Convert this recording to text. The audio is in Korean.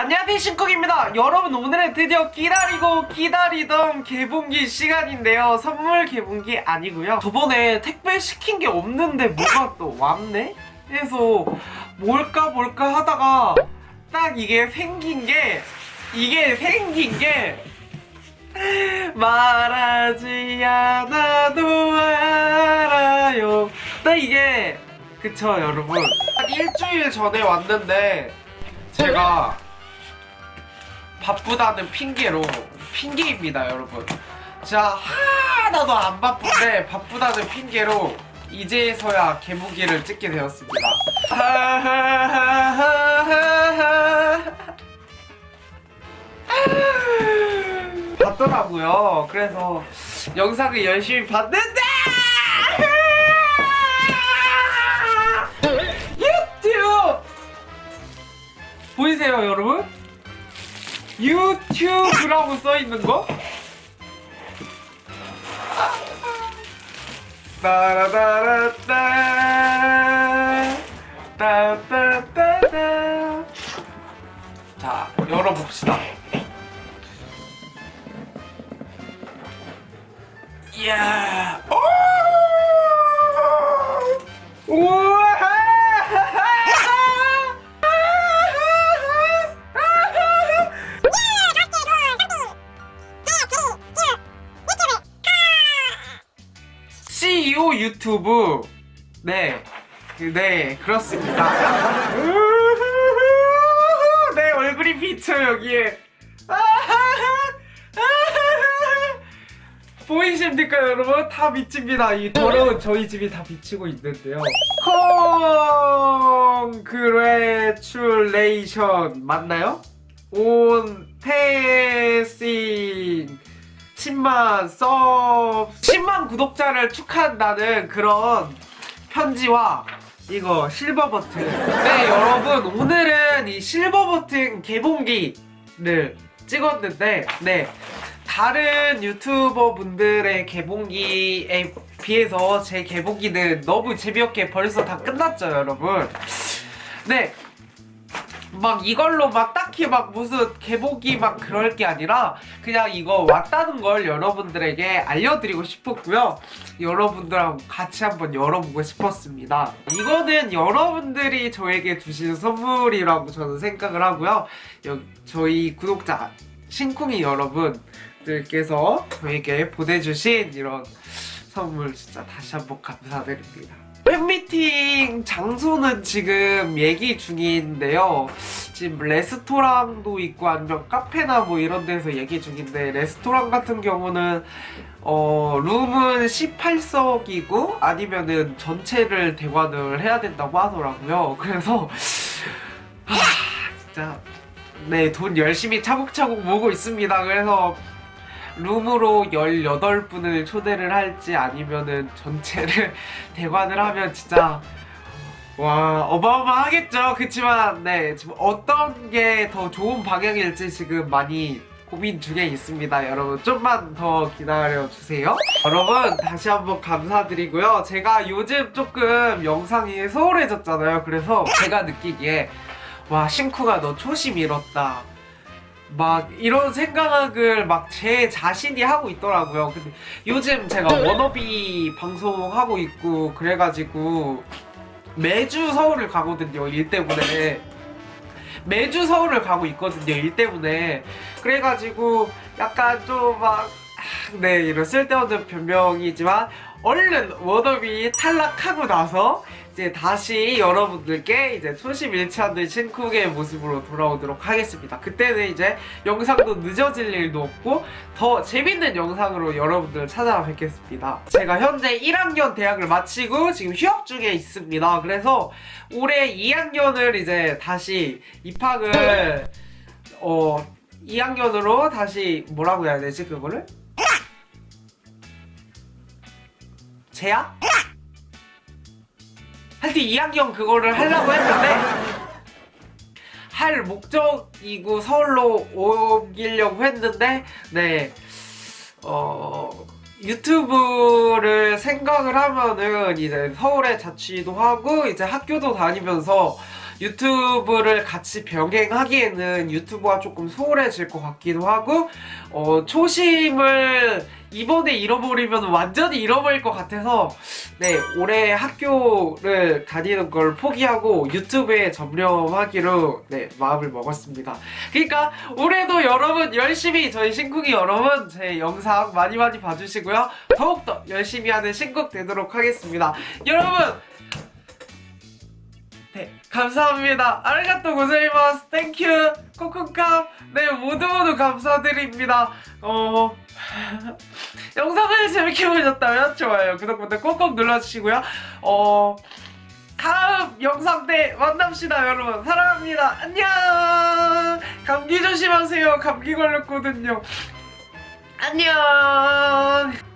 안녕하세요 신쿡입니다. 여러분 오늘은 드디어 기다리고 기다리던 개봉기 시간인데요. 선물 개봉기 아니고요. 저번에 택배 시킨 게 없는데 뭐가 또 왔네? 해서 뭘까 뭘까 하다가 딱 이게 생긴 게 이게 생긴 게 말하지 않아도 알아요. 딱 이게 그쵸 여러분. 한 일주일 전에 왔는데 제가 바쁘다는 핑계로 핑계입니다 여러분. 자 하나도 안 바쁜데 바쁘다는 핑계로 이제서야 개무기를 찍게 되었습니다. 봤더라고요. 그래서 영상을 열심히 봤는데! 유튜브! 보이세요 여러분? 유튜브라고 써있는 거? 따라따라따. 따따따따. 자 열어봅시다. 이야. 오! 우 유튜브 네, 그, 네 그렇습니다. 내 얼굴이 비쳐 여기에. 보이십니까 여러분? 다 비칩니다. 이 더러운 저희 집이 다 비치고 있는데요. 콩그레츄레이션 맞나요? 온 테싱 10만 서 10만 구독자를 축하한다는 그런 편지와 이거 실버 버튼. 네 여러분 오늘은 이 실버 버튼 개봉기를 찍었는데 네. 다른 유튜버 분들의 개봉기에 비해서 제 개봉기는 너무 재미없게 벌써 다 끝났죠 여러분. 네 막 이걸로 막 딱히 막 무슨 개복이 막 그럴 게 아니라 그냥 이거 왔다는 걸 여러분들에게 알려드리고 싶었고요. 여러분들하고 같이 한번 열어보고 싶었습니다. 이거는 여러분들이 저에게 주신 선물이라고 저는 생각을 하고요. 저희 구독자 신쿵이 여러분들께서 저에게 보내주신 이런 선물 진짜 다시 한번 감사드립니다 팬미팅 장소는 지금 얘기 중인데요. 지금 레스토랑도 있고 아니면 카페나 뭐 이런 데서 얘기 중인데 레스토랑 같은 경우는 어 룸은 18석이고 아니면은 전체를 대관을 해야 된다고 하더라고요. 그래서 하, 진짜 네 돈 열심히 차곡차곡 모으고 있습니다. 그래서 룸으로 18분을 초대를 할지 아니면은 전체를 대관을 하면 진짜 와 어마어마하겠죠. 그치만 네 지금 어떤 게 더 좋은 방향일지 지금 많이 고민 중에 있습니다. 여러분 좀만 더 기다려주세요. 여러분 다시 한번 감사드리고요. 제가 요즘 조금 영상이 소홀해졌잖아요. 그래서 제가 느끼기에 와 신쿠가 너 초심 잃었다 막 이런 생각을 막 제 자신이 하고 있더라고요. 근데 요즘 제가 워너비 방송하고 있고 그래가지고 매주 서울을 가거든요 일 때문에. 매주 서울을 가고 있거든요 일 때문에. 그래가지고 약간 좀막 네 이런 쓸데없는 변명이지만 얼른 워너비 탈락하고 나서 이제 다시 여러분들께 이제 초심 잃지 않는 신쿡의 모습으로 돌아오도록 하겠습니다. 그때는 이제 영상도 늦어질 일도 없고 더 재밌는 영상으로 여러분들 찾아뵙겠습니다. 제가 현재 1학년 대학을 마치고 지금 휴학 중에 있습니다. 그래서 올해 2학년을 이제 다시 입학을 어 2학년으로 다시 뭐라고 해야 되지 그거를? 재학? 하여튼 2학년 그거를 하려고 했는데 할 목적이고 서울로 옮기려고 했는데 네 어... 유튜브를 생각을 하면은 이제 서울에 자취도 하고 이제 학교도 다니면서 유튜브를 같이 병행하기에는 유튜브가 조금 소홀해질 것 같기도 하고 어, 초심을 이번에 잃어버리면 완전히 잃어버릴 것 같아서 네 올해 학교를 다니는 걸 포기하고 유튜브에 전념하기로 네 마음을 먹었습니다. 그러니까 올해도 여러분 열심히 저희 신궁이 여러분 제 영상 많이 많이 봐주시고요. 더욱더 열심히 하는 신곡 되도록 하겠습니다. 여러분 네 감사합니다. ありがとうございます. Thank you 코코카. 네 모두 모두 감사드립니다. 어 영상을 재밌게 보셨다면 좋아요 구독 버튼 꼭꼭 눌러주시고요. 어 다음 영상 때 만납시다 여러분. 사랑합니다. 안녕! 감기 조심하세요. 감기 걸렸거든요. 안녕